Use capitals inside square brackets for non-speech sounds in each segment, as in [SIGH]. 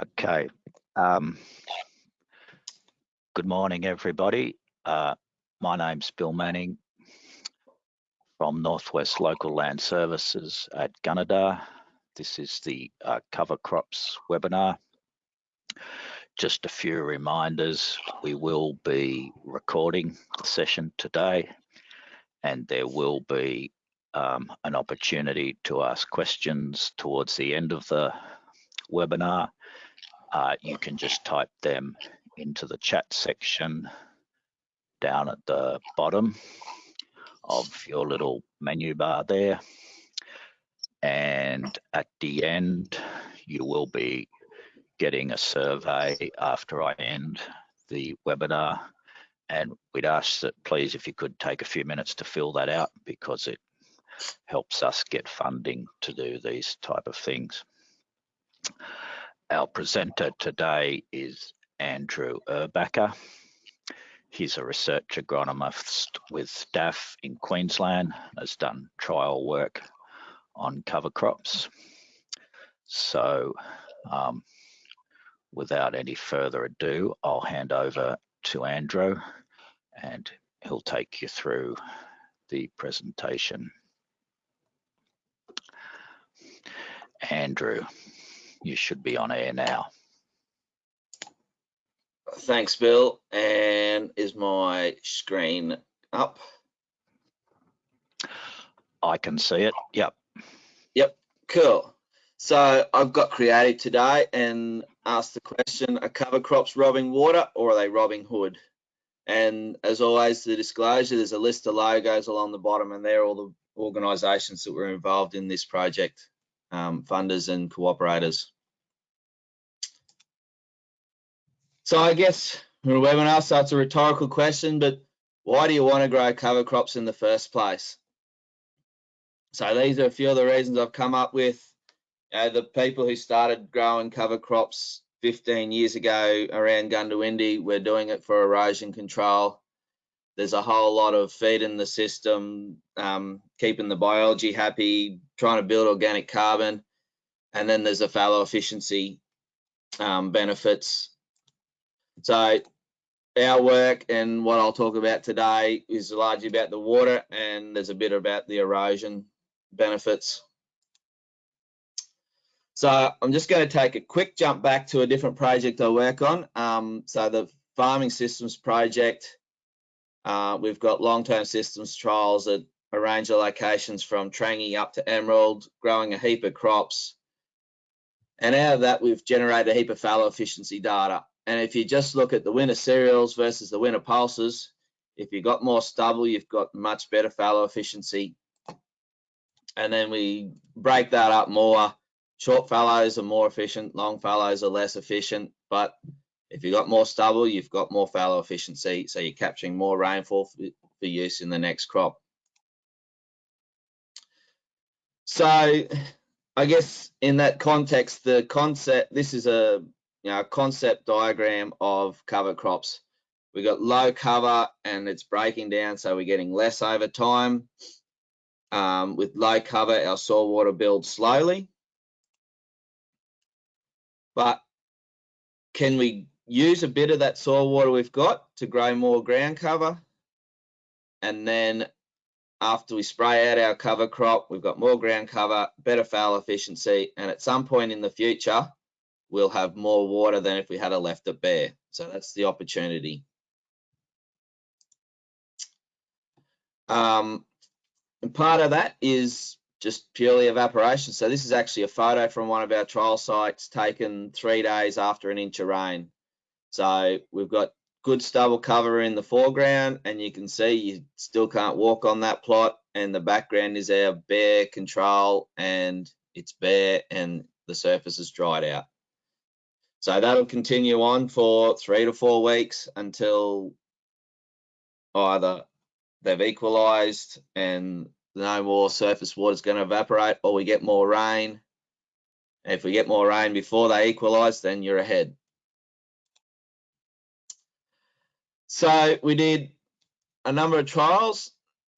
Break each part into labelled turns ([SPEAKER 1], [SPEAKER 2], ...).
[SPEAKER 1] Okay. Um, good morning, everybody. Uh, my name's Bill Manning from Northwest Local Land Services at Gunnedah. This is the uh, Cover Crops webinar. Just a few reminders. We will be recording the session today and there will be um, an opportunity to ask questions towards the end of the webinar uh, you can just type them into the chat section down at the bottom of your little menu bar there. And at the end, you will be getting a survey after I end the webinar. And we'd ask that please, if you could take a few minutes to fill that out because it helps us get funding to do these type of things. Our presenter today is Andrew Erbacher. He's a research agronomist with DAF in Queensland, has done trial work on cover crops. So um, without any further ado, I'll hand over to Andrew and he'll take you through the presentation. Andrew you should be on air now.
[SPEAKER 2] Thanks, Bill. And is my screen up?
[SPEAKER 1] I can see it. Yep.
[SPEAKER 2] Yep. Cool. So I've got creative today and asked the question, are cover crops robbing water or are they robbing hood? And as always, the disclosure, there's a list of logos along the bottom and they're all the organisations that were involved in this project um, funders and cooperators. So I guess the webinar, so it's a rhetorical question, but why do you want to grow cover crops in the first place? So these are a few of the reasons I've come up with. Know, the people who started growing cover crops 15 years ago around Goondiwindi were doing it for erosion control. There's a whole lot of feed in the system, um, keeping the biology happy, trying to build organic carbon. And then there's the fallow efficiency um, benefits. So our work and what I'll talk about today is largely about the water and there's a bit about the erosion benefits. So I'm just going to take a quick jump back to a different project I work on. Um, so the farming systems project uh, we've got long-term systems trials at a range of locations from Trangie up to Emerald, growing a heap of crops. And out of that, we've generated a heap of fallow efficiency data. And if you just look at the winter cereals versus the winter pulses, if you've got more stubble, you've got much better fallow efficiency. And then we break that up more. Short fallows are more efficient, long fallows are less efficient, but if you've got more stubble, you've got more fallow efficiency, so you're capturing more rainfall for, use in the next crop. So I guess in that context, the concept, this is a you know, concept diagram of cover crops. We've got low cover and it's breaking down, so we're getting less over time. Um, with low cover, our soil water builds slowly. But can we use a bit of that soil water we've got to grow more ground cover. And then after we spray out our cover crop, we've got more ground cover, better fallow efficiency, and at some point in the future, we'll have more water than if we had a left it bare. So that's the opportunity. Um, and part of that is just purely evaporation. So this is actually a photo from one of our trial sites taken three days after an inch of rain. So we've got good stubble cover in the foreground and you can see you still can't walk on that plot and the background is our bare control and it's bare and the surface is dried out. So that'll continue on for three to four weeks until either they've equalized and no more surface water is going to evaporate or we get more rain. If we get more rain before they equalize, then you're ahead. So we did a number of trials.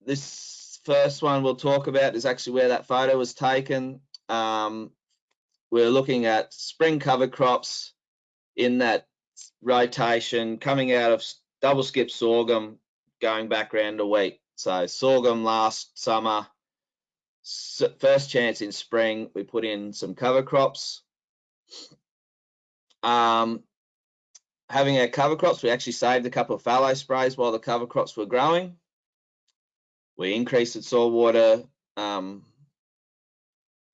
[SPEAKER 2] This first one we'll talk about is actually where that photo was taken. Um, we're looking at spring cover crops in that rotation coming out of double skip sorghum going back round a week. So sorghum last summer, first chance in spring, we put in some cover crops. Um, having our cover crops, we actually saved a couple of fallow sprays while the cover crops were growing. We increased the soil water, um,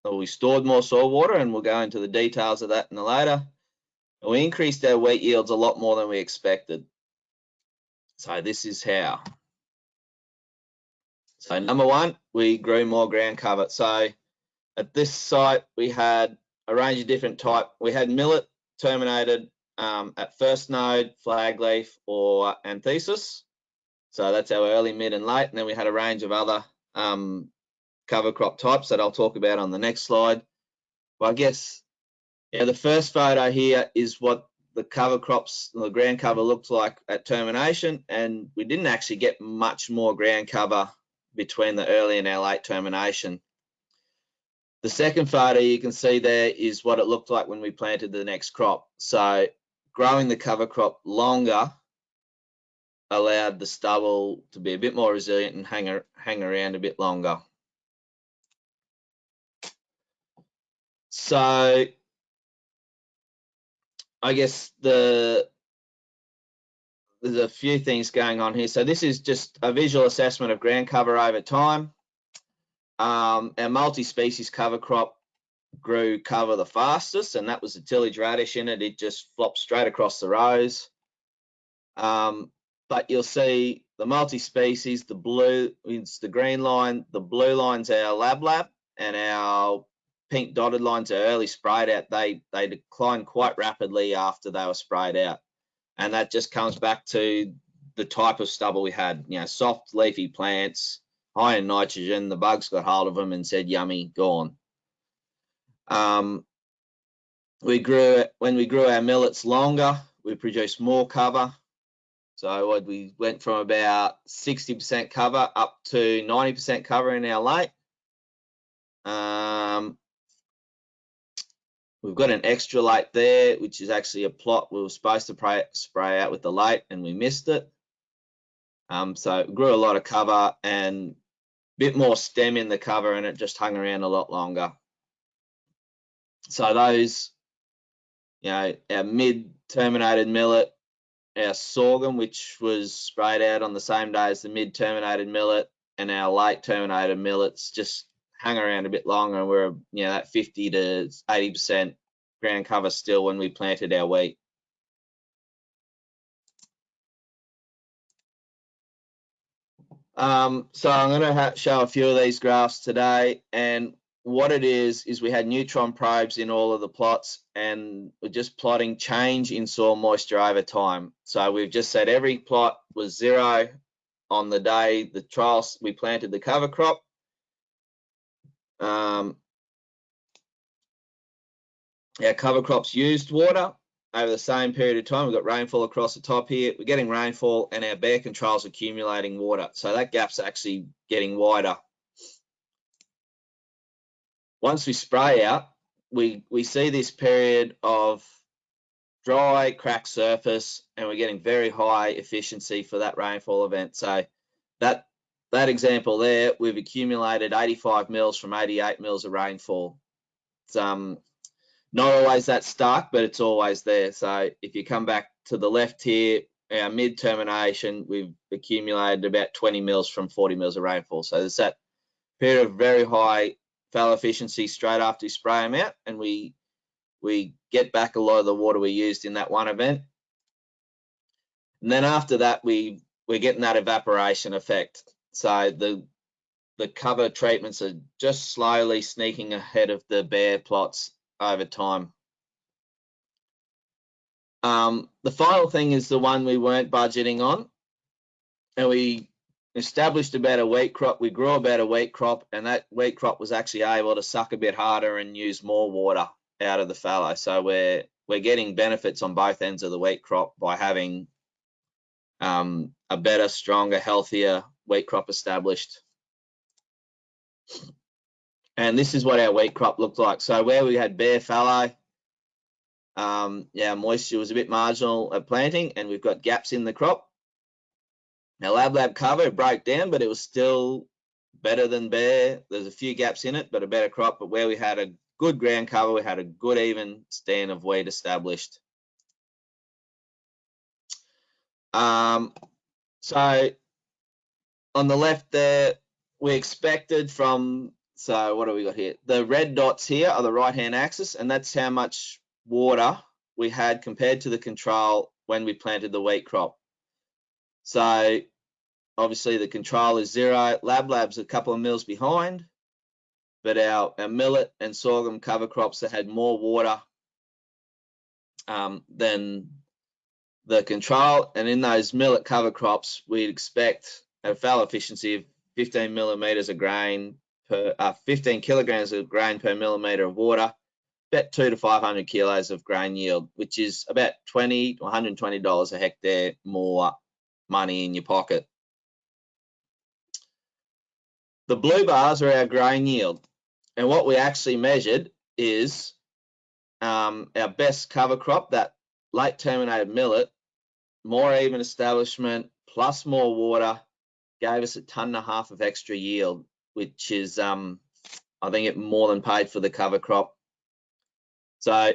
[SPEAKER 2] or we stored more soil water, and we'll go into the details of that in the later. And we increased our wheat yields a lot more than we expected. So this is how. So number one, we grew more ground cover. So at this site, we had a range of different type. We had millet terminated um, at first node, flag leaf, or anthesis. So that's our early, mid, and late. And then we had a range of other um, cover crop types that I'll talk about on the next slide. But I guess, yeah, the first photo here is what the cover crops, the ground cover looked like at termination. And we didn't actually get much more ground cover between the early and our late termination. The second photo you can see there is what it looked like when we planted the next crop. So growing the cover crop longer allowed the stubble to be a bit more resilient and hang, hang around a bit longer. So I guess the there's a few things going on here. So this is just a visual assessment of ground cover over time. Um, our multi-species cover crop grew cover the fastest, and that was the tillage radish in it. It just flopped straight across the rows. Um, but you'll see the multi-species, the blue, it's the green line, the blue line's our lab lab, and our pink dotted lines are early sprayed out. They they decline quite rapidly after they were sprayed out and that just comes back to the type of stubble we had. You know, soft leafy plants, high in nitrogen. The bugs got hold of them and said, "Yummy, gone." Um, we grew when we grew our millets longer. We produced more cover. So we went from about 60% cover up to 90% cover in our late. Um, We've got an extra late there, which is actually a plot we were supposed to spray, spray out with the late and we missed it. Um, so it grew a lot of cover and a bit more stem in the cover and it just hung around a lot longer. So those, you know, our mid terminated millet, our sorghum, which was sprayed out on the same day as the mid terminated millet and our late terminated millets just hang around a bit longer and we're you know that 50 to 80 percent ground cover still when we planted our wheat. Um, so i'm going to show a few of these graphs today and what it is is we had neutron probes in all of the plots and we're just plotting change in soil moisture over time so we've just said every plot was zero on the day the trials we planted the cover crop um, our cover crops used water over the same period of time. We've got rainfall across the top here. We're getting rainfall and our bare controls accumulating water. So that gap's actually getting wider. Once we spray out, we, we see this period of dry, cracked surface, and we're getting very high efficiency for that rainfall event. So that that example there, we've accumulated 85 mils from 88 mils of rainfall. It's um, not always that stark, but it's always there. So if you come back to the left here, our mid termination, we've accumulated about 20 mils from 40 mils of rainfall. So there's that period of very high fallow efficiency straight after you spray them out, and we we get back a lot of the water we used in that one event. And then after that, we we're getting that evaporation effect. So the the cover treatments are just slowly sneaking ahead of the bare plots over time. Um, the final thing is the one we weren't budgeting on. And we established a better wheat crop. We grew a better wheat crop, and that wheat crop was actually able to suck a bit harder and use more water out of the fallow. So we're we're getting benefits on both ends of the wheat crop by having um, a better, stronger, healthier wheat crop established. And this is what our wheat crop looked like. So where we had bare fallow, um, yeah, moisture was a bit marginal at planting and we've got gaps in the crop. Now lab lab cover broke down, but it was still better than bare. There's a few gaps in it, but a better crop. But where we had a good ground cover, we had a good even stand of wheat established. Um, so on the left there, we expected from, so what do we got here? The red dots here are the right-hand axis, and that's how much water we had compared to the control when we planted the wheat crop. So obviously the control is zero. Lab Lab's a couple of mils behind, but our, our millet and sorghum cover crops that had more water um, than the control. And in those millet cover crops, we'd expect a fallow efficiency of 15 millimeters of grain per, uh, 15 kilograms of grain per millimeter of water, about two to 500 kilos of grain yield, which is about 20 to 120 dollars a hectare more money in your pocket. The blue bars are our grain yield. And what we actually measured is um, our best cover crop, that late terminated millet, more even establishment, plus more water, gave us a ton and a half of extra yield, which is, um, I think it more than paid for the cover crop. So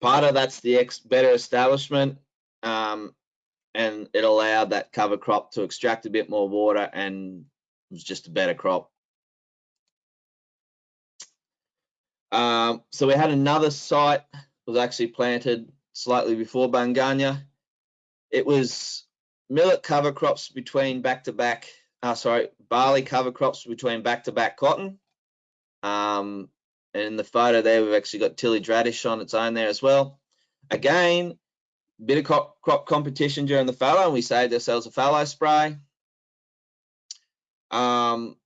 [SPEAKER 2] part of that's the better establishment, um, and it allowed that cover crop to extract a bit more water and it was just a better crop. Um, so we had another site was actually planted slightly before Bungunya. It was millet cover crops between back to back, uh, sorry, barley cover crops between back to back cotton. Um, and in the photo there, we've actually got tillage radish on its own there as well. Again, bit of crop, crop competition during the fallow, and we saved ourselves a fallow spray. Um,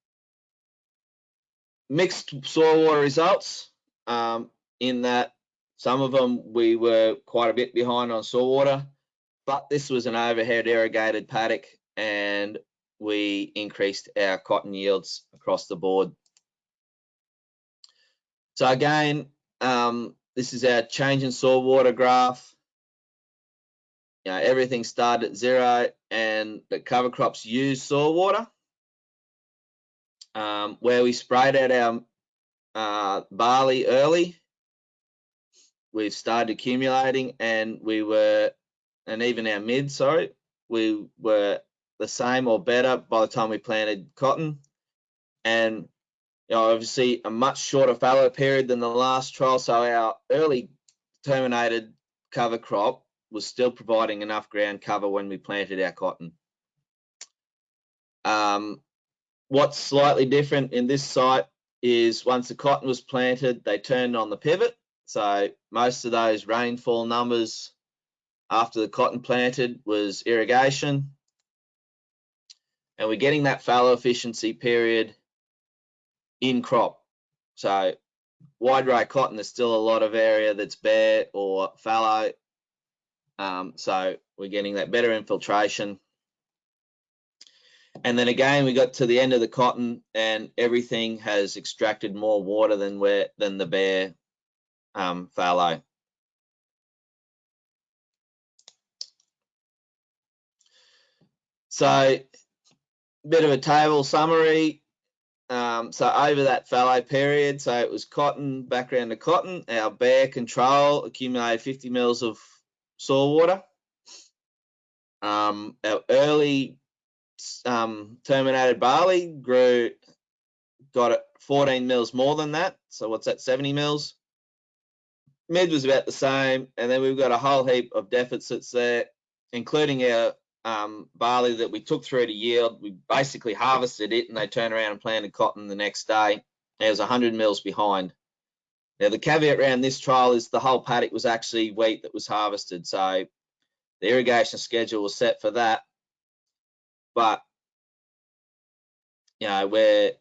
[SPEAKER 2] mixed soil water results um, in that some of them we were quite a bit behind on soil water, but this was an overhead irrigated paddock and we increased our cotton yields across the board. So again, um, this is our change in soil water graph. You know, everything started at zero and the cover crops use soil water. Um, where we sprayed out our uh, barley early. We've started accumulating and we were, and even our mid, sorry, we were the same or better by the time we planted cotton. And you know, obviously a much shorter fallow period than the last trial. So our early terminated cover crop was still providing enough ground cover when we planted our cotton. Um, what's slightly different in this site is once the cotton was planted, they turned on the pivot. So most of those rainfall numbers after the cotton planted was irrigation. And we're getting that fallow efficiency period in crop. So wide row cotton, there's still a lot of area that's bare or fallow. Um, so we're getting that better infiltration and then again, we got to the end of the cotton and everything has extracted more water than where than the bare um, fallow. So, bit of a table summary. Um, so over that fallow period, so it was cotton, background to cotton, our bare control accumulated 50 mils of soil water. Um, our early um, terminated barley grew, got it 14 mils more than that. So what's that, 70 mils? Mid was about the same. And then we've got a whole heap of deficits there, including our um, barley that we took through to yield. We basically harvested it and they turned around and planted cotton the next day. It was 100 mils behind. Now the caveat around this trial is the whole paddock was actually wheat that was harvested. So the irrigation schedule was set for that but you know where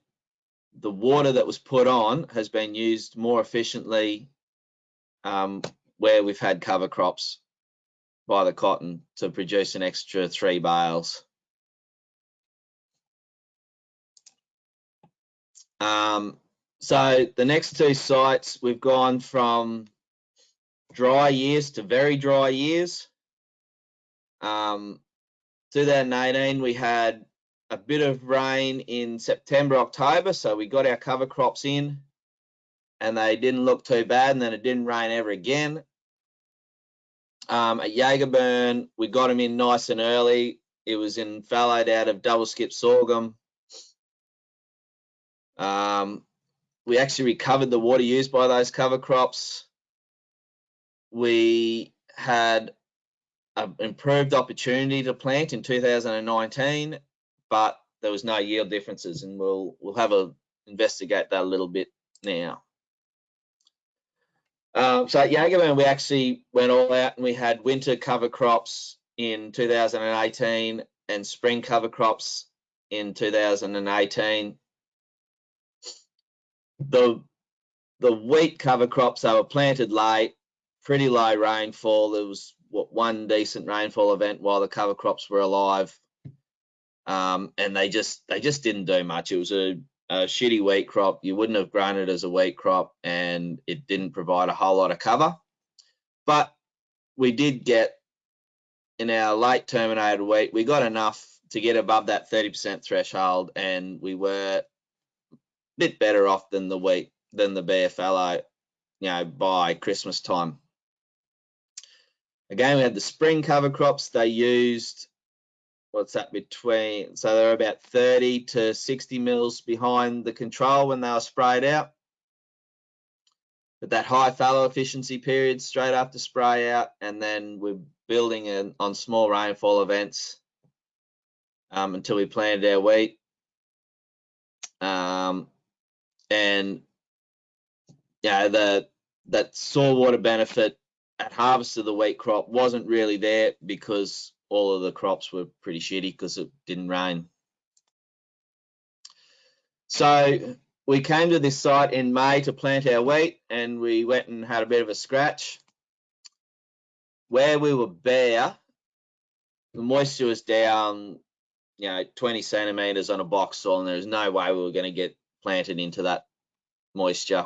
[SPEAKER 2] the water that was put on has been used more efficiently um, where we've had cover crops by the cotton to produce an extra three bales. Um, So the next two sites, we've gone from dry years to very dry years. Um, 2018, we had a bit of rain in September, October, so we got our cover crops in and they didn't look too bad and then it didn't rain ever again. Um, at Yagaburne, we got them in nice and early. It was in fallowed out of double skip sorghum. Um, we actually recovered the water used by those cover crops. We had an improved opportunity to plant in 2019, but there was no yield differences, and we'll we'll have a investigate that a little bit now. Um, so at Yagaburne, we actually went all out and we had winter cover crops in 2018 and spring cover crops in 2018. The the wheat cover crops they were planted late, pretty low rainfall. There was what one decent rainfall event while the cover crops were alive, um, and they just they just didn't do much. It was a a shitty wheat crop, you wouldn't have grown it as a wheat crop and it didn't provide a whole lot of cover. But we did get in our late terminated wheat, we got enough to get above that 30% threshold and we were bit better off than the wheat, than the BFLO, you know, by Christmas time. Again, we had the spring cover crops. They used what's that between so they're about 30 to 60 mils behind the control when they were sprayed out but that high fallow efficiency period straight after spray out and then we're building in, on small rainfall events um, until we planted our wheat um, and yeah the that soil water benefit at harvest of the wheat crop wasn't really there because all of the crops were pretty shitty because it didn't rain. So we came to this site in May to plant our wheat and we went and had a bit of a scratch. Where we were bare, the moisture was down, you know, 20 centimeters on a box soil and there was no way we were going to get planted into that moisture.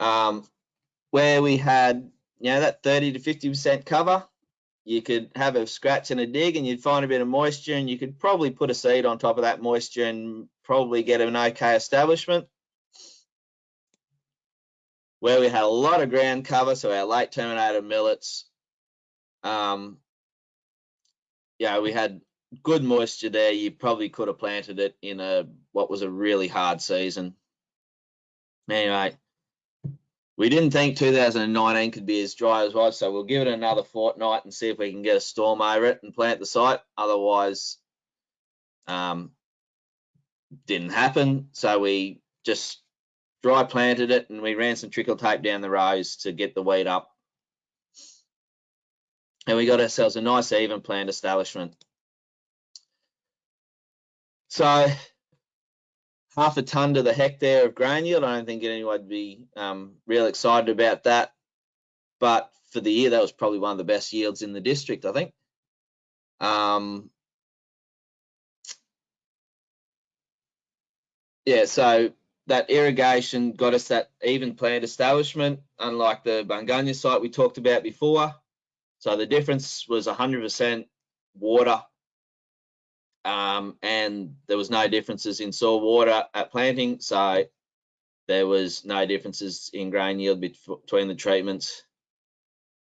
[SPEAKER 2] Um, where we had you know, that 30 to 50% cover, you could have a scratch and a dig and you'd find a bit of moisture and you could probably put a seed on top of that moisture and probably get an okay establishment. Where we had a lot of ground cover, so our late terminated millets, um, yeah, we had good moisture there. You probably could have planted it in a what was a really hard season. Anyway, we didn't think 2019 could be as dry as was, so we'll give it another fortnight and see if we can get a storm over it and plant the site. Otherwise, um, didn't happen. So we just dry planted it and we ran some trickle tape down the rows to get the weed up. And we got ourselves a nice even plant establishment. So half a ton to the hectare of grain yield. I don't think anyone would be um, real excited about that. But for the year, that was probably one of the best yields in the district, I think. Um, yeah, so that irrigation got us that even plant establishment, unlike the Bungunya site we talked about before. So the difference was 100% water um, and there was no differences in soil water at planting, so there was no differences in grain yield between the treatments.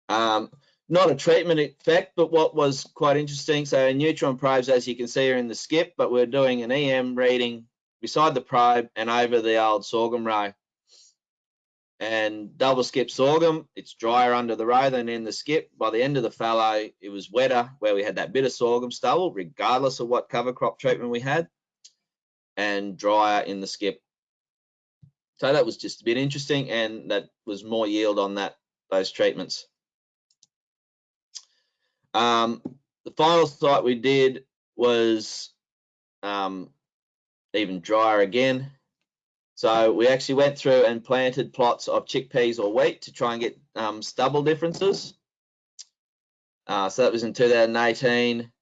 [SPEAKER 2] Um, not a treatment effect, but what was quite interesting, so neutron probes, as you can see, are in the skip, but we're doing an EM reading beside the probe and over the old sorghum row and double skip sorghum. It's drier under the row than in the skip. By the end of the fallow, it was wetter where we had that bit of sorghum stubble, regardless of what cover crop treatment we had, and drier in the skip. So that was just a bit interesting, and that was more yield on that those treatments. Um, the final site we did was um, even drier again. So we actually went through and planted plots of chickpeas or wheat to try and get um, stubble differences. Uh, so that was in 2018.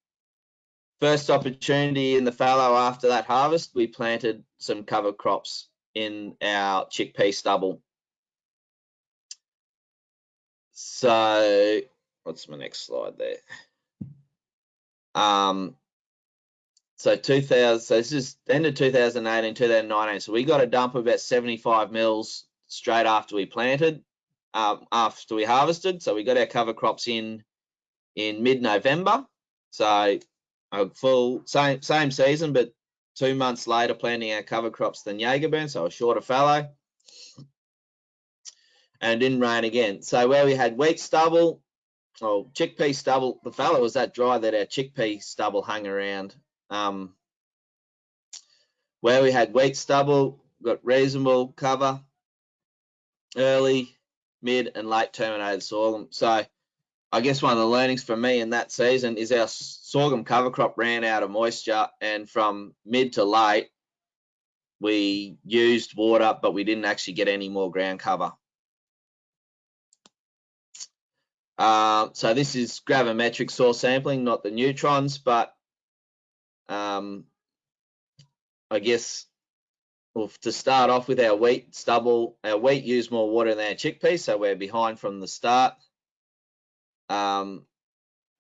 [SPEAKER 2] first opportunity in the fallow after that harvest, we planted some cover crops in our chickpea stubble. So what's my next slide there? Um, so 2000, so this is the end of 2018, 2019. So we got a dump of about 75 mils straight after we planted, um, after we harvested. So we got our cover crops in in mid-November. So a full same same season, but two months later planting our cover crops than Yagaburne, so a shorter fallow. And didn't rain again. So where we had wheat stubble, or chickpea stubble, the fallow was that dry that our chickpea stubble hung around. Um, where we had wheat stubble, got reasonable cover, early, mid, and late terminated sorghum. So I guess one of the learnings for me in that season is our sorghum cover crop ran out of moisture, and from mid to late, we used water, but we didn't actually get any more ground cover. Uh, so this is gravimetric soil sampling, not the neutrons, but um, I guess well, to start off with our wheat stubble, our wheat used more water than our chickpeas, so we're behind from the start. Um,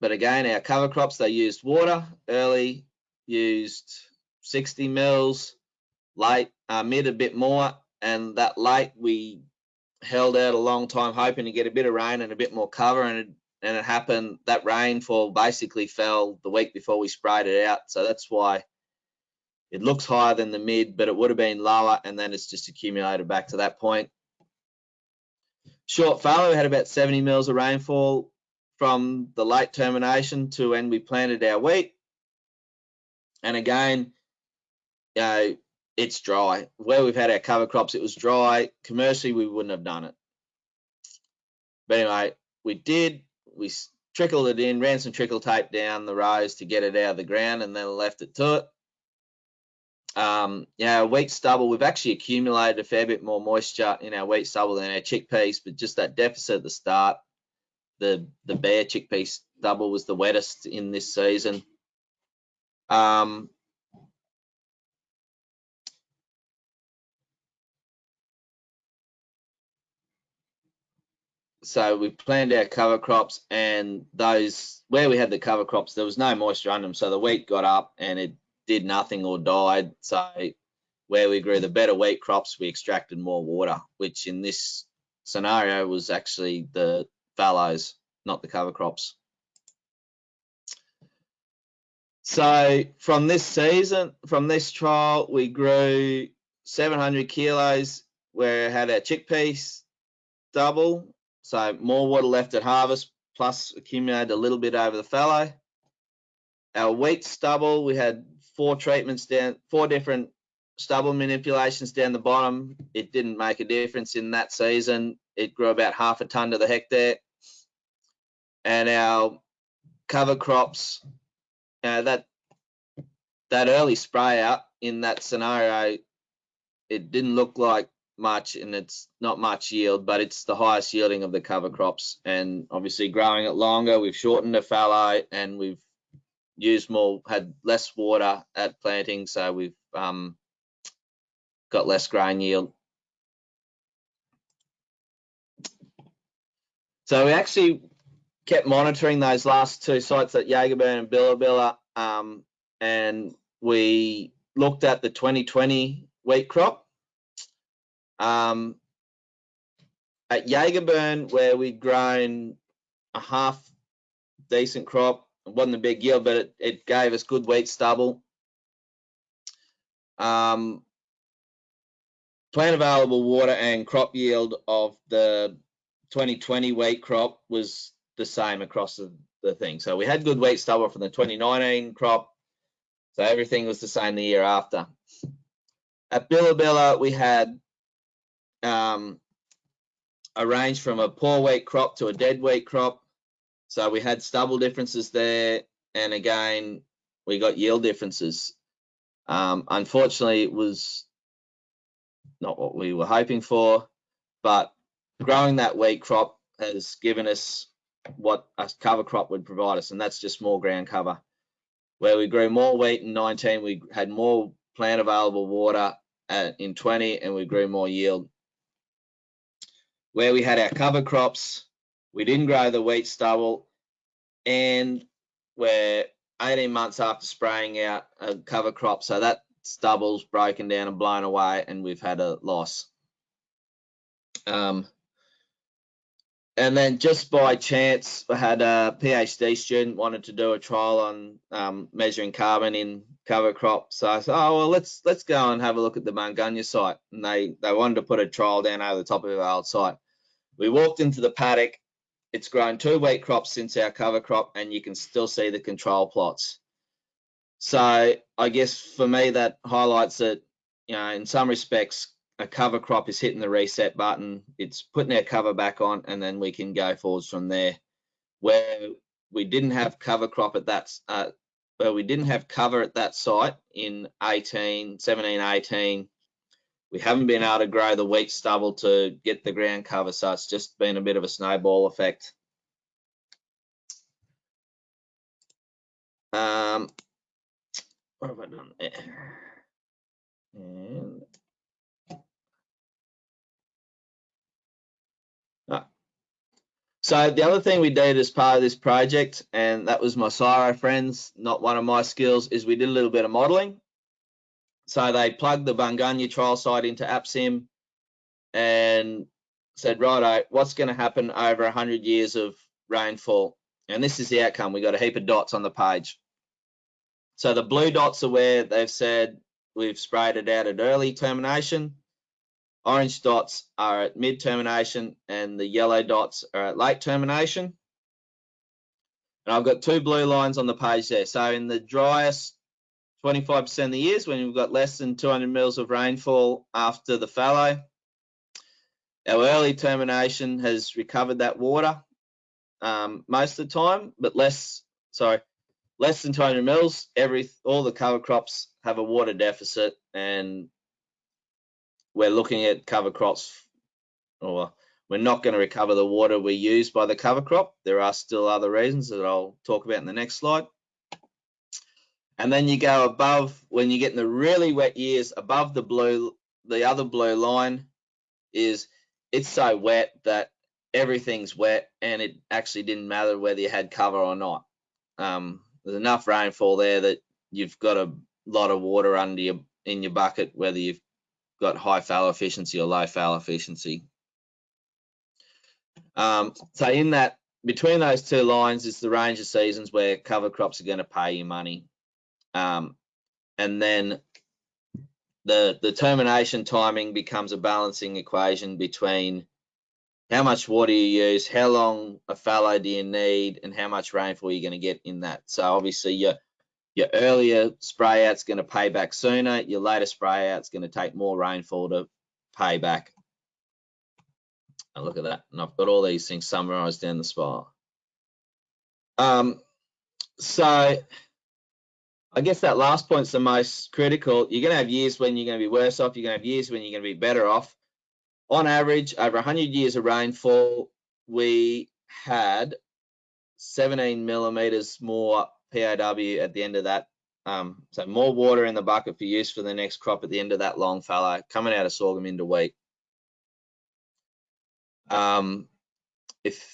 [SPEAKER 2] but again, our cover crops, they used water early, used 60 mils, late, uh, mid a bit more, and that late we held out a long time hoping to get a bit of rain and a bit more cover and and it happened that rainfall basically fell the week before we sprayed it out so that's why it looks higher than the mid but it would have been lower and then it's just accumulated back to that point short fallow had about 70 mils of rainfall from the late termination to when we planted our wheat. And again, you know, it's dry. Where we've had our cover crops, it was dry. Commercially, we wouldn't have done it. But anyway, we did. We trickled it in, ran some trickle tape down the rows to get it out of the ground, and then left it to it. Um, yeah, wheat stubble, we've actually accumulated a fair bit more moisture in our wheat stubble than our chickpeas, but just that deficit at the start the the bare chickpea stubble was the wettest in this season. Um, so we planned our cover crops and those where we had the cover crops there was no moisture under them so the wheat got up and it did nothing or died so where we grew the better wheat crops we extracted more water which in this scenario was actually the fallows, not the cover crops. So from this season, from this trial, we grew 700 kilos where it had our chickpeas double. So more water left at harvest, plus accumulated a little bit over the fallow. Our wheat stubble, we had four treatments down, four different stubble manipulations down the bottom. It didn't make a difference in that season. It grew about half a ton to the hectare and our cover crops, that that early spray out in that scenario, it didn't look like much and it's not much yield, but it's the highest yielding of the cover crops. And obviously growing it longer, we've shortened the fallow and we've used more, had less water at planting. So we've um, got less grain yield. So we actually kept monitoring those last two sites at Yagaburne and Billa Billa. um, and we looked at the 2020 wheat crop. Um, at Yagaburne, where we'd grown a half decent crop, it wasn't a big yield, but it, it gave us good wheat stubble. Um, plant available water and crop yield of the 2020 wheat crop was the same across the, the thing. So we had good wheat stubble from the 2019 crop. So everything was the same the year after. At Billa we had um, a range from a poor wheat crop to a dead wheat crop. So we had stubble differences there. And again, we got yield differences. Um, unfortunately, it was not what we were hoping for, but growing that wheat crop has given us what a cover crop would provide us, and that's just more ground cover. where we grew more wheat in 19, we had more plant available water at, in 20 and we grew more yield. Where we had our cover crops, we didn't grow the wheat stubble and we're 18 months after spraying out a cover crop. So that stubble's broken down and blown away and we've had a loss. Um, and then just by chance, I had a PhD student wanted to do a trial on um, measuring carbon in cover crop. So I said, oh well, let's let's go and have a look at the Bungunya site. And they they wanted to put a trial down over the top of our old site. We walked into the paddock. It's grown two wheat crops since our cover crop, and you can still see the control plots. So I guess for me that highlights that you know in some respects a cover crop is hitting the reset button, it's putting our cover back on, and then we can go forwards from there. Where we didn't have cover crop at that, uh, where we didn't have cover at that site in 18, 17, 18, we haven't been able to grow the wheat stubble to get the ground cover, so it's just been a bit of a snowball effect. Um, what have I done there? And So the other thing we did as part of this project, and that was my CSIRO friends, not one of my skills, is we did a little bit of modeling. So they plugged the Bungunya trial site into APSIM and said, righto, what's going to happen over 100 years of rainfall? And this is the outcome. We got a heap of dots on the page. So the blue dots are where they've said we've sprayed it out at early termination. Orange dots are at mid termination and the yellow dots are at late termination. And I've got two blue lines on the page there. So in the driest 25% of the years when we've got less than 200 mils of rainfall after the fallow, our early termination has recovered that water um, most of the time, but less, sorry, less than 200 mils, every, all the cover crops have a water deficit and we're looking at cover crops or we're not going to recover the water we use by the cover crop. There are still other reasons that I'll talk about in the next slide. And then you go above, when you get in the really wet years, above the blue, the other blue line is it's so wet that everything's wet and it actually didn't matter whether you had cover or not. Um, there's enough rainfall there that you've got a lot of water under your in your bucket, whether you've got high fallow efficiency or low fallow efficiency. Um, so in that, between those two lines is the range of seasons where cover crops are going to pay you money. Um, and then the, the termination timing becomes a balancing equation between how much water you use, how long a fallow do you need, and how much rainfall you're going to get in that. So obviously your your earlier spray out's going to pay back sooner. Your later spray out's going to take more rainfall to pay back. And look at that. And I've got all these things summarized down the spot. Um, so I guess that last point's the most critical. You're going to have years when you're going to be worse off. You're going to have years when you're going to be better off. On average, over 100 years of rainfall, we had 17 millimeters more PAW at the end of that. Um, so more water in the bucket for use for the next crop at the end of that long fallow coming out of sorghum into wheat. Um, if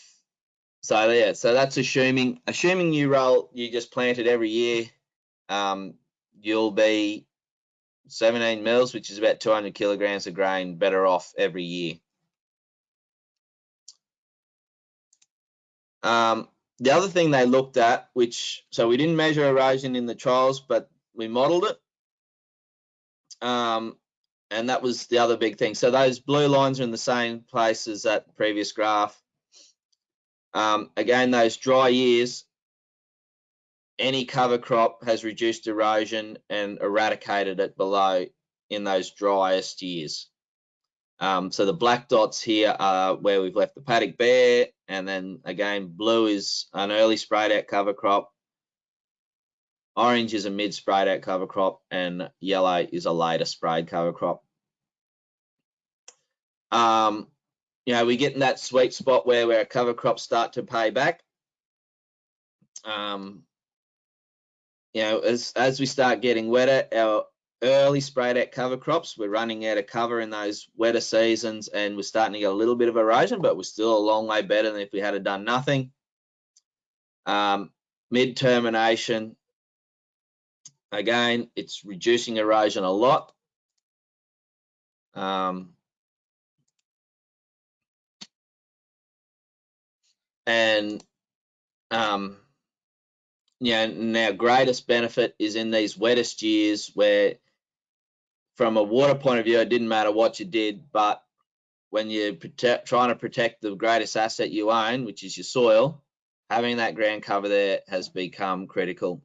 [SPEAKER 2] so, yeah, so that's assuming assuming you roll you just planted every year. Um, you'll be 17 mils, which is about 200 kilograms of grain better off every year. Um, the other thing they looked at, which, so we didn't measure erosion in the trials, but we modeled it. Um, and that was the other big thing. So those blue lines are in the same place as that previous graph. Um, again, those dry years, any cover crop has reduced erosion and eradicated it below in those driest years. Um, so the black dots here are where we've left the paddock bare, and then again, blue is an early sprayed out cover crop, orange is a mid sprayed out cover crop, and yellow is a later sprayed cover crop. Um, you know, we get in that sweet spot where where cover crops start to pay back. Um, you know, as as we start getting wetter, our early sprayed out cover crops, we're running out of cover in those wetter seasons, and we're starting to get a little bit of erosion, but we're still a long way better than if we had done nothing. Um, mid termination, again, it's reducing erosion a lot. Um, and um, yeah, and our greatest benefit is in these wettest years where from a water point of view, it didn't matter what you did, but when you're trying to protect the greatest asset you own, which is your soil, having that ground cover there has become critical.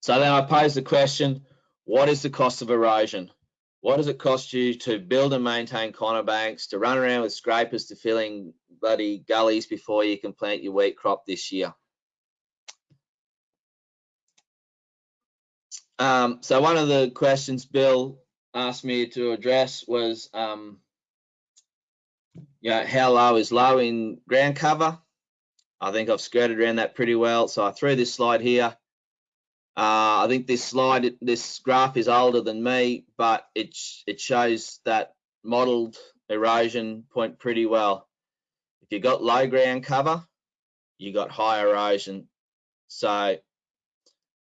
[SPEAKER 2] So then I pose the question, what is the cost of erosion? What does it cost you to build and maintain contour banks, to run around with scrapers to filling bloody gullies before you can plant your wheat crop this year? Um, so one of the questions Bill asked me to address was, um, you know, how low is low in ground cover? I think I've skirted around that pretty well. So I threw this slide here. Uh, I think this slide, this graph is older than me, but it it shows that modelled erosion point pretty well. If you got low ground cover, you got high erosion. So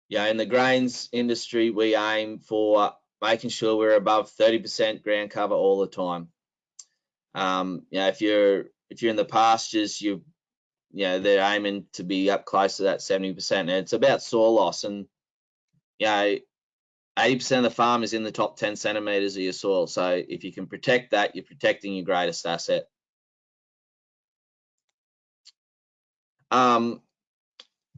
[SPEAKER 2] yeah, in the grains industry, we aim for making sure we're above 30% ground cover all the time. Um, you know, if you're if you're in the pastures, you you know they're aiming to be up close to that 70%. And it's about soil loss, and you know, 80% of the farm is in the top 10 centimeters of your soil. So if you can protect that, you're protecting your greatest asset. Um,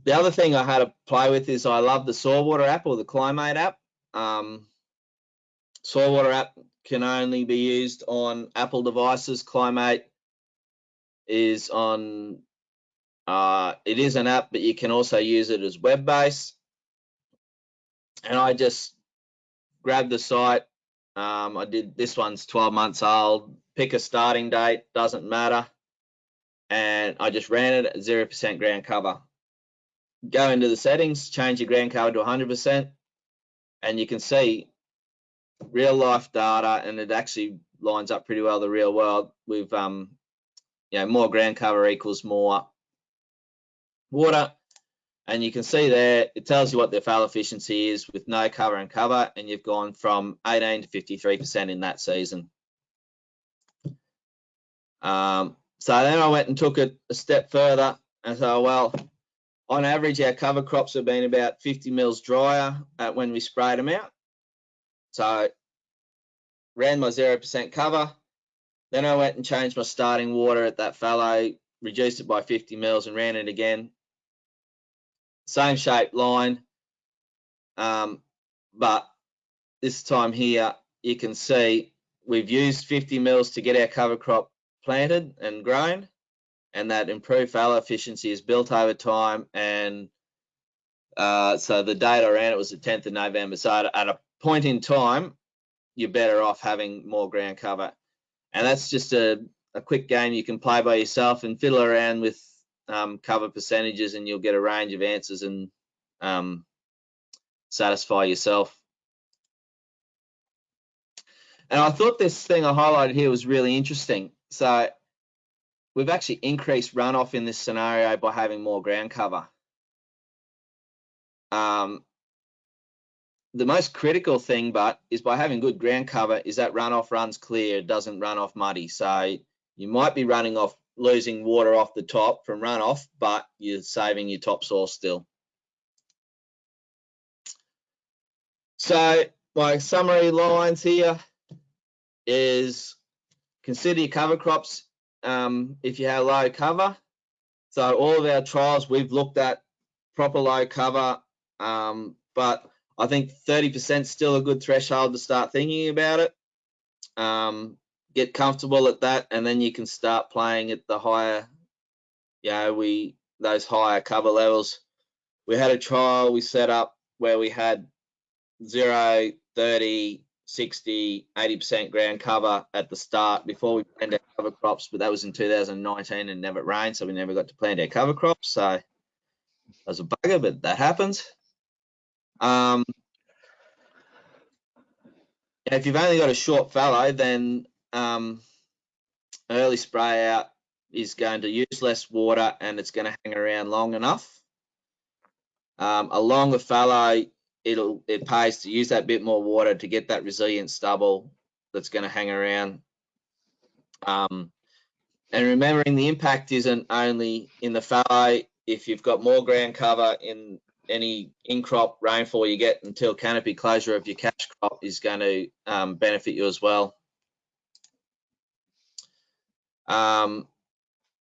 [SPEAKER 2] the other thing I had to play with is I love the Soil Water app or the Climate app. Um, Soil Water app can only be used on Apple devices. Climate is on, uh, it is an app, but you can also use it as web-based. And I just grabbed the site. Um, I did, this one's 12 months old. Pick a starting date, doesn't matter. And I just ran it at 0% ground cover go into the settings, change your ground cover to 100%, and you can see real life data, and it actually lines up pretty well the real world with, um, you know, more ground cover equals more water. And you can see there, it tells you what the fallow efficiency is with no cover and cover, and you've gone from 18 to 53% in that season. Um, so then I went and took it a step further and so, well, on average, our cover crops have been about 50 mils drier uh, when we sprayed them out. So ran my 0% cover. Then I went and changed my starting water at that fallow, reduced it by 50 mils and ran it again. Same shape line. Um, but this time here, you can see we've used 50 mils to get our cover crop planted and grown and that improved fallow efficiency is built over time. And uh, so the date I ran it was the 10th of November. So at, at, a point in time, you're better off having more ground cover. And that's just a, a quick game you can play by yourself and fiddle around with um, cover percentages and you'll get a range of answers and um, satisfy yourself. And I thought this thing I highlighted here was really interesting. So we've actually increased runoff in this scenario by having more ground cover. Um, the most critical thing, but is by having good ground cover, is that runoff runs clear, doesn't run off muddy. So you might be running off, losing water off the top from runoff, but you're saving your topsoil still. So my summary lines here is consider your cover crops um, if you have low cover. So all of our trials, we've looked at proper low cover, um, but I think 30% still a good threshold to start thinking about it. Um, get comfortable at that, and then you can start playing at the higher, you know, we those higher cover levels. We had a trial we set up where we had 0, 30, 60, 80% ground cover at the start before we planted our cover crops, but that was in 2019 and never rained, so we never got to plant our cover crops. So that was a bugger, but that happens. Um, if you've only got a short fallow, then um, early spray out is going to use less water and it's going to hang around long enough. Um, a longer fallow, it'll it pays to use that bit more water to get that resilient stubble that's going to hang around. Um, and remembering the impact isn't only in the fallow. If you've got more ground cover in any in-crop rainfall you get until canopy closure of your cash crop is going to um, benefit you as well. Um,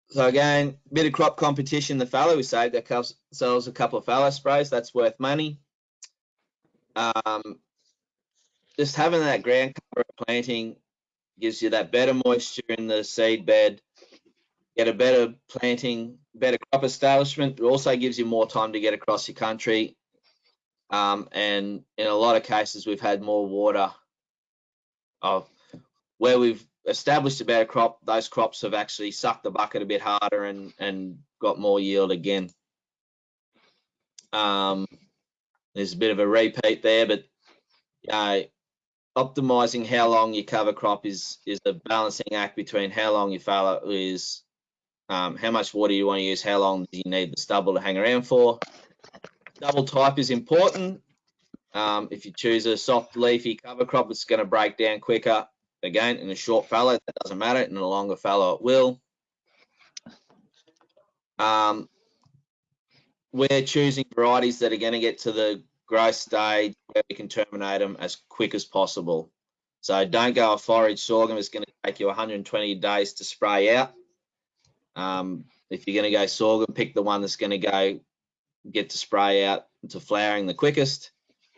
[SPEAKER 2] so again, bit of crop competition. The fallow we saved ourselves a couple of fallow sprays. That's worth money. Um, just having that ground cover planting gives you that better moisture in the seed bed. Get a better planting, better crop establishment. It also gives you more time to get across your country. Um, and in a lot of cases, we've had more water. Of where we've established a better crop, those crops have actually sucked the bucket a bit harder and, and got more yield again. Um, there's a bit of a repeat there, but optimizing how long you cover crop is is a balancing act between how long your fallow is, um, how much water you want to use, how long do you need the stubble to hang around for. Stubble type is important. Um, if you choose a soft leafy cover crop, it's going to break down quicker Again, in a short fallow, that doesn't matter. In a longer fallow, it will. Um, we're choosing varieties that are going to get to the growth stage where we can terminate them as quick as possible. So don't go a forage sorghum. It's going to take you 120 days to spray out. Um, if you're going to go sorghum, pick the one that's going to go get to spray out to flowering the quickest.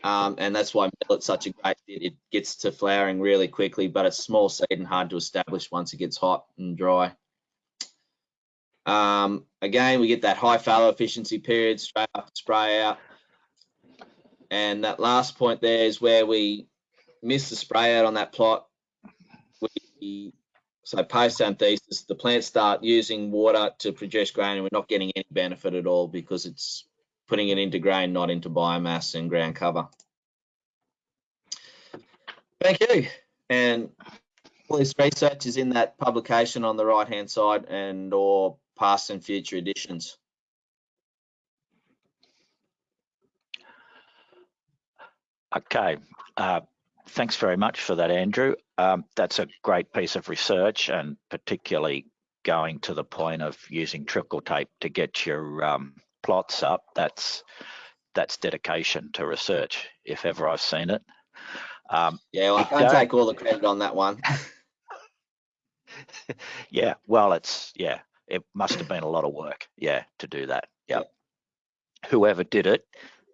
[SPEAKER 2] Um, and that's why millet's such a great fit. It gets to flowering really quickly, but it's small seed and hard to establish once it gets hot and dry. Um, again, we get that high fallow efficiency period straight after spray out. And that last point there is where we miss the spray out on that plot. We, so post anthesis, the plants start using water to produce grain and we're not getting any benefit at all because it's putting it into grain, not into biomass and ground cover. Thank you. And all this research is in that publication on the right hand side and or past and future editions.
[SPEAKER 1] Okay, uh, thanks very much for that, Andrew. Um, that's a great piece of research and particularly going to the point of using trickle tape to get your um, plots up, that's that's dedication to research, if ever I've seen it.
[SPEAKER 2] Um, yeah, well, I can't take all the credit on that one. [LAUGHS]
[SPEAKER 1] yeah, well, it's yeah, it must have been a lot of work, yeah, to do that. Yeah, whoever did it,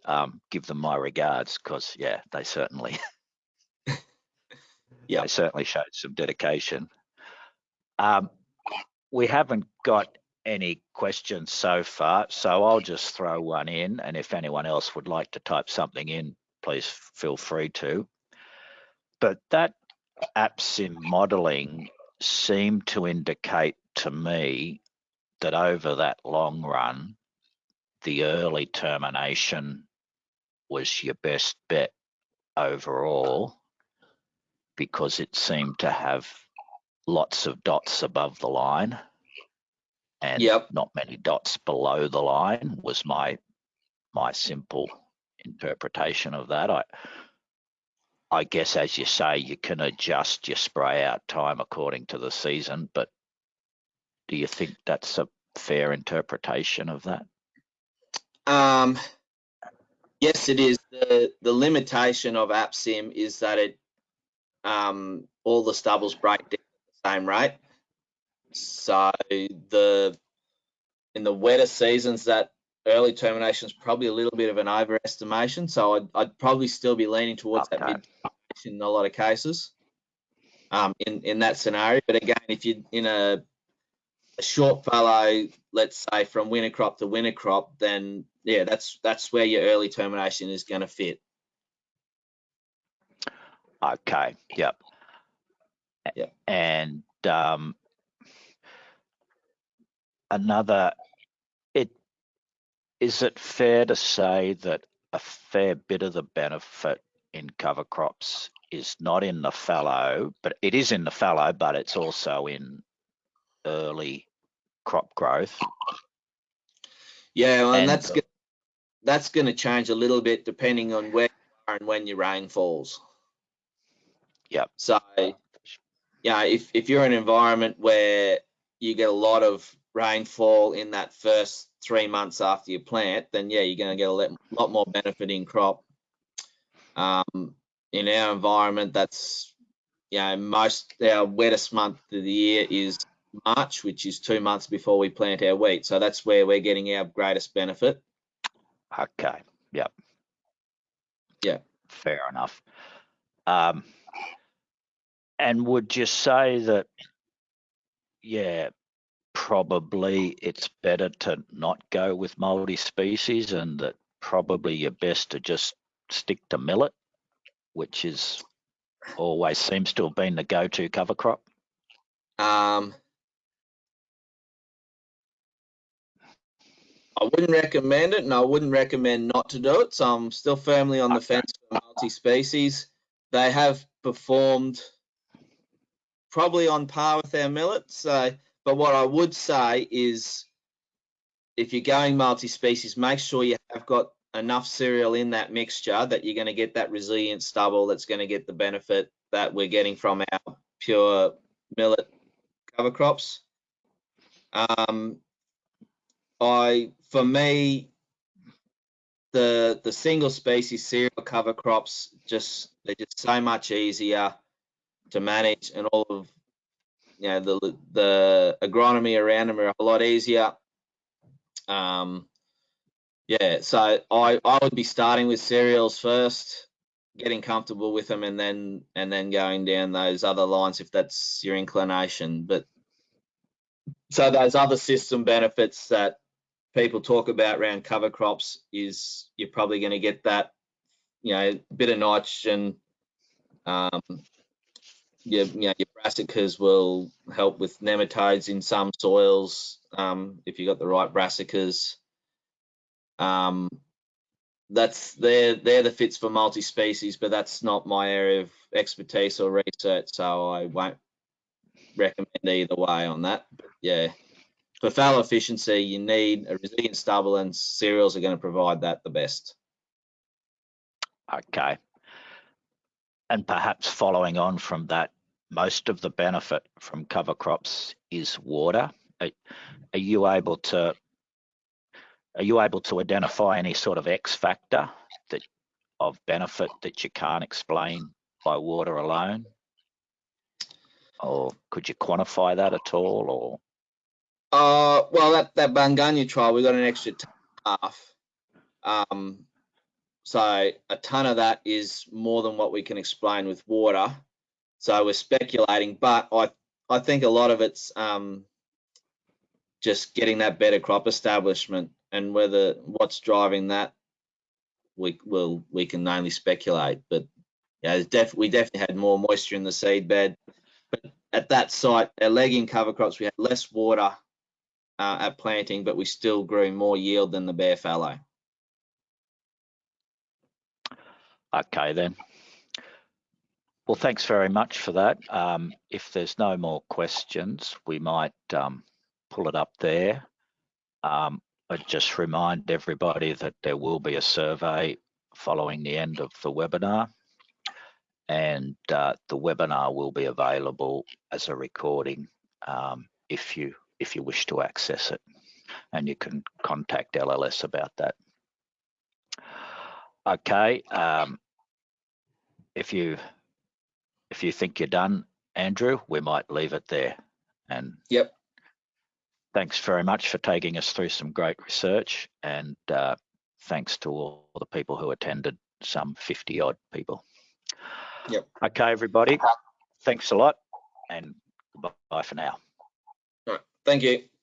[SPEAKER 1] um, give them my regards because yeah, they certainly, [LAUGHS] yeah, they certainly showed some dedication. Um, we haven't got any questions so far, so I'll just throw one in, and if anyone else would like to type something in, please feel free to. But that APSIM modeling seemed to indicate to me that over that long run, the early termination was your best bet overall because it seemed to have lots of dots above the line and yep. not many dots below the line was my my simple interpretation of that. I I guess as you say, you can adjust your spray out time according to the season, but do you think that's a fair interpretation of that?
[SPEAKER 2] Um, yes, it is. The the limitation of APSIM is that it um, all the stubbles break down at the same rate. So the in the wetter seasons, that early termination is probably a little bit of an overestimation. So I'd, I'd probably still be leaning towards okay. that mid in a lot of cases um, in in that scenario. But again, if you're in a, a short fallow, let's say from winter crop to winter crop, then yeah, that's that's where your early termination is going to fit.
[SPEAKER 1] Okay. Yep.
[SPEAKER 2] Yep.
[SPEAKER 1] And um, another it is it fair to say that a fair bit of the benefit in cover crops is not in the fallow, but it is in the fallow, but it's also in early crop growth.
[SPEAKER 2] Yeah, well, and,
[SPEAKER 1] And,
[SPEAKER 2] that's that's going to change a little bit depending on where you are and when your rain falls.
[SPEAKER 1] Yep.
[SPEAKER 2] So, yeah, if if you're in an environment where you get a lot of rainfall in that first three months after you plant, then yeah, you're going to get a lot, lot more benefit in crop. Um, in our environment, that's you know most our wettest month of the year is March, which is two months before we plant our wheat. So that's where we're getting our greatest benefit.
[SPEAKER 1] Okay. Yep.
[SPEAKER 2] Yeah.
[SPEAKER 1] Fair enough. Um, and would you say that, yeah, probably it's better to not go with multi-species and that probably you're best to just stick to millet, which is always seems to have been the go-to cover crop?
[SPEAKER 2] Um, I wouldn't recommend it, and I wouldn't recommend not to do it. So I'm still firmly on the fence for multi-species. They have performed probably on par with our millet. So, but what I would say is, if you're going multi-species, make sure you have got enough cereal in that mixture that you're going to get that resilient stubble that's going to get the benefit that we're getting from our pure millet cover crops. Um, I, for me, the the single species cereal cover crops just they're just so much easier to manage, and all of you know the the agronomy around them are a lot easier. Um, yeah, so I I would be starting with cereals first, getting comfortable with them, and then and then going down those other lines if that's your inclination. But so those other system benefits that people talk about around cover crops is you're probably going to get that, you know, bit of nitrogen. Um, your, you know, your brassicas will help with nematodes in some soils um, if you've got the right brassicas. Um, that's they're they're the fits for multi-species, but that's not my area of expertise or research, so I won't recommend either way on that. But yeah, for fallow efficiency, you need a resilient stubble, and cereals are going to provide that the best.
[SPEAKER 1] Okay. And perhaps following on from that, most of the benefit from cover crops is water. Are, are you able to are you able to identify any sort of X factor that of benefit that you can't explain by water alone? Or could you quantify that at all? Or
[SPEAKER 2] Uh, well, that that Bungunya trial, we got an extra half. Um, so a ton of that is more than what we can explain with water. So we're speculating, but I I think a lot of it's um, just getting that better crop establishment, and whether what's driving that, we will we can only speculate. But yeah, def- we definitely had more moisture in the seed bed. But at that site, our legume cover crops, we had less water uh, at planting, but we still grew more yield than the bare fallow.
[SPEAKER 1] okay then. Well, thanks very much for that. Um, if there's no more questions, we might um, pull it up there. Um, I just remind everybody that there will be a survey following the end of the webinar. And uh, the webinar will be available as a recording um, if you if you wish to access it. And you can contact LLS about that. Okay. Um, if you if you think you're done, Andrew, we might leave it there. And
[SPEAKER 2] Yep.
[SPEAKER 1] thanks very much for taking us through some great research. And uh, thanks to all the people who attended, some 50 odd people.
[SPEAKER 2] Yep.
[SPEAKER 1] Okay, everybody. Thanks a lot and bye for now.
[SPEAKER 2] Thank you.